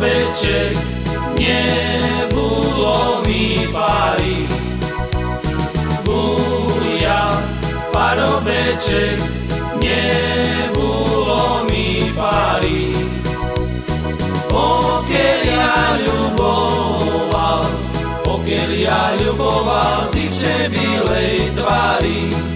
beček nebolo mi pary. Buja, parobeček nebolo mi pary. Pokiaľ ja ľuboval, pokiaľ ja ľuboval si v čebilej tvári,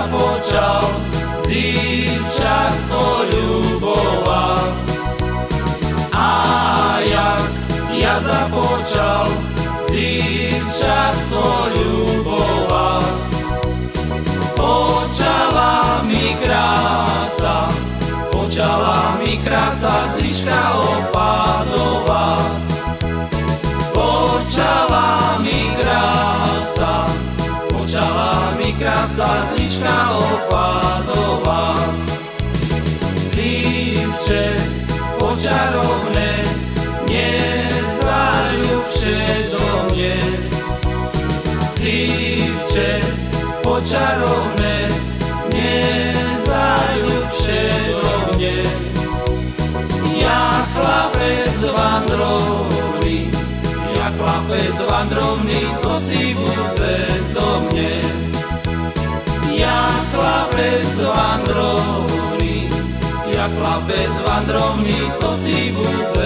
započal zívčatko ľubovať. A jak ja započal zívčatko ľubovať. Počala mi krása, počala mi krása zliška opadovať. Počala zliška opadovať. Cívče počarovné, nezaľubše do mne. Cívče počarovné, nezaľubše do mne. Ja chlapec vandrovný, ja chlapec vandrovný, soci budze zo mne. Chlapec vandrovný, ja chlapec vandrovný, budze zo